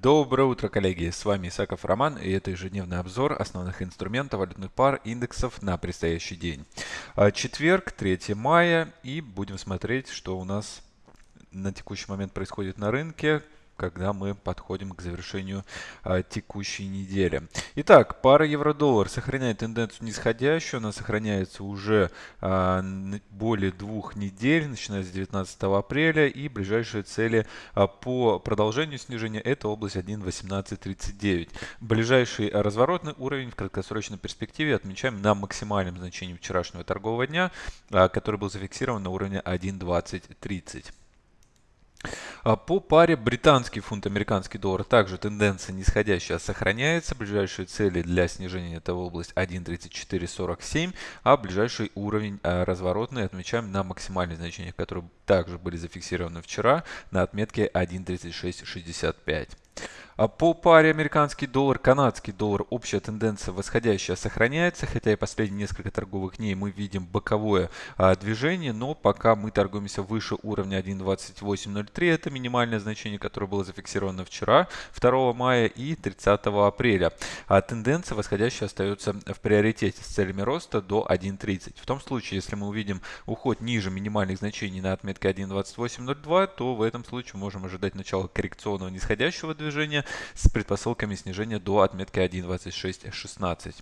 Доброе утро, коллеги! С вами Исаков Роман и это ежедневный обзор основных инструментов валютных пар индексов на предстоящий день. А, четверг, 3 мая и будем смотреть, что у нас на текущий момент происходит на рынке, когда мы подходим к завершению а, текущей недели. Итак, пара евро-доллар сохраняет тенденцию нисходящую. Она сохраняется уже а, более двух недель, начиная с 19 апреля. И ближайшие цели а, по продолжению снижения – это область 1.1839. Ближайший разворотный уровень в краткосрочной перспективе отмечаем на максимальном значении вчерашнего торгового дня, а, который был зафиксирован на уровне 1.2030. А по паре британский фунт, американский доллар также тенденция нисходящая сохраняется. Ближайшие цели для снижения это область 1.3447, а ближайший уровень а, разворотный отмечаем на максимальных значениях, которые также были зафиксированы вчера на отметке 1.3665. А по паре американский доллар, канадский доллар общая тенденция восходящая сохраняется, хотя и последние несколько торговых дней мы видим боковое а, движение, но пока мы торгуемся выше уровня 1.2803, это минимальное значение, которое было зафиксировано вчера, 2 мая и 30 апреля. А тенденция восходящая остается в приоритете с целями роста до 1.30. В том случае, если мы увидим уход ниже минимальных значений на отметке 1.2802, то в этом случае можем ожидать начала коррекционного нисходящего движения с предпосылками снижения до отметки 1.2616.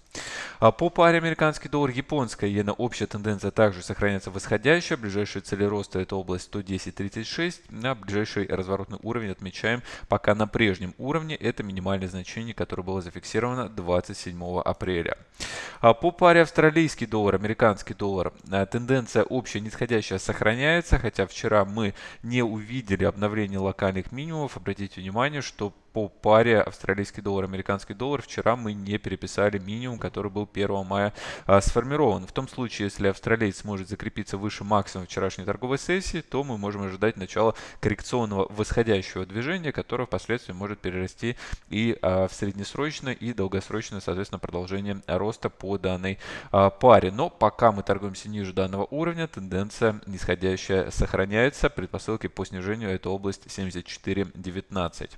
А по паре американский доллар, японская иена общая тенденция также сохраняется восходящая. Ближайшие цели роста это область 110.36. А ближайший разворотный уровень отмечаем пока на прежнем уровне. Это минимальное значение, которое было зафиксировано 27 апреля. А по паре австралийский доллар, американский доллар, а, тенденция общая нисходящая сохраняется, хотя вчера мы не увидели обновление локальных минимумов. Обратите внимание, что по паре австралийский доллар, американский доллар вчера мы не переписали минимум, который был 1 мая а, сформирован. В том случае, если австралиец сможет закрепиться выше максимума вчерашней торговой сессии, то мы можем ожидать начала коррекционного восходящего движения, которое впоследствии может перерасти и а, в среднесрочное, и долгосрочное, соответственно, продолжение роста по данной а, паре. Но пока мы торгуемся ниже данного уровня, тенденция нисходящая сохраняется. Предпосылки по снижению это область 74.19.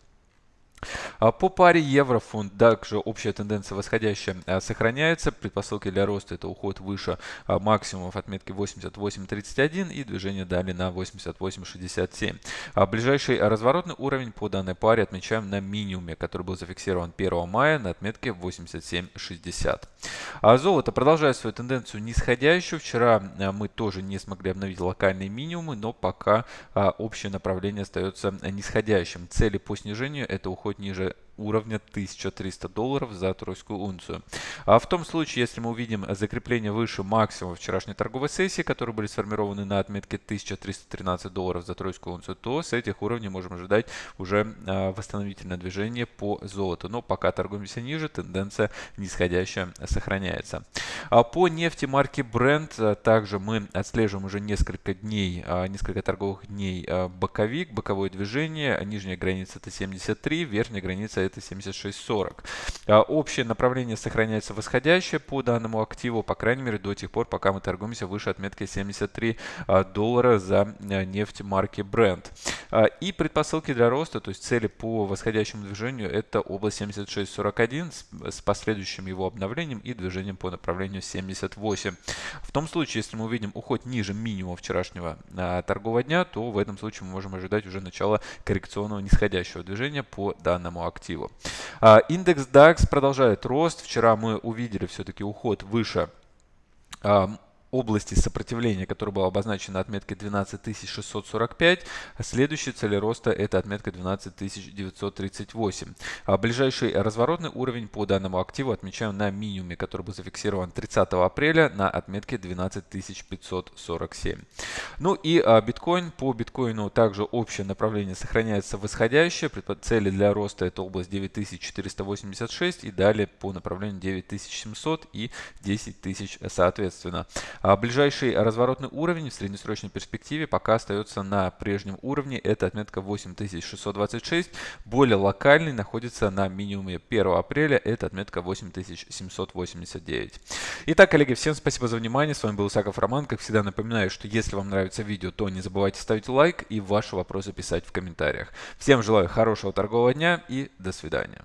А по паре евро-фунт также общая тенденция восходящая а, сохраняется. Предпосылки для роста это уход выше а, максимумов отметки 88.31 и движение далее на 88.67. Ближайший разворотный уровень по данной паре отмечаем на минимуме, который был зафиксирован 1 мая на отметке 87.60. Золото продолжает свою тенденцию нисходящую. Вчера мы тоже не смогли обновить локальные минимумы, но пока общее направление остается нисходящим. Цели по снижению это уход хоть ниже уровня 1300 долларов за тройскую унцию. А в том случае, если мы увидим закрепление выше максимума вчерашней торговой сессии, которые были сформированы на отметке 1313 долларов за тройскую унцию, то с этих уровней можем ожидать уже а, восстановительное движение по золоту. Но пока торгуемся ниже, тенденция нисходящая сохраняется. А по нефти марки Brent а, также мы отслеживаем уже несколько дней, несколько торговых дней боковик, боковое движение. Нижняя граница это 73, верхняя граница это 76.40. А, общее направление сохраняется восходящее по данному активу, по крайней мере до тех пор, пока мы торгуемся выше отметки 73 а, доллара за а, нефть марки Brent. И предпосылки для роста, то есть цели по восходящему движению, это область 76.41 с последующим его обновлением и движением по направлению 78. В том случае, если мы увидим уход ниже минимума вчерашнего торгового дня, то в этом случае мы можем ожидать уже начала коррекционного нисходящего движения по данному активу активу. А, индекс DAX продолжает рост. Вчера мы увидели все-таки уход выше а, области сопротивления, которая была обозначена на отметке 12645. Следующая цель роста это отметка 12938. А ближайший разворотный уровень по данному активу отмечаем на минимуме, который был зафиксирован 30 апреля на отметке 12547. Ну и а, биткоин. По биткоину также общее направление сохраняется восходящее. Цели для роста это область 9486 и далее по направлению 9700 и 10000 соответственно. А ближайший разворотный уровень в среднесрочной перспективе пока остается на прежнем уровне. Это отметка 8626. Более локальный находится на минимуме 1 апреля. Это отметка 8789. Итак, коллеги, всем спасибо за внимание. С вами был Исаков Роман. Как всегда напоминаю, что если вам нравится видео, то не забывайте ставить лайк и ваши вопросы писать в комментариях. Всем желаю хорошего торгового дня и до свидания.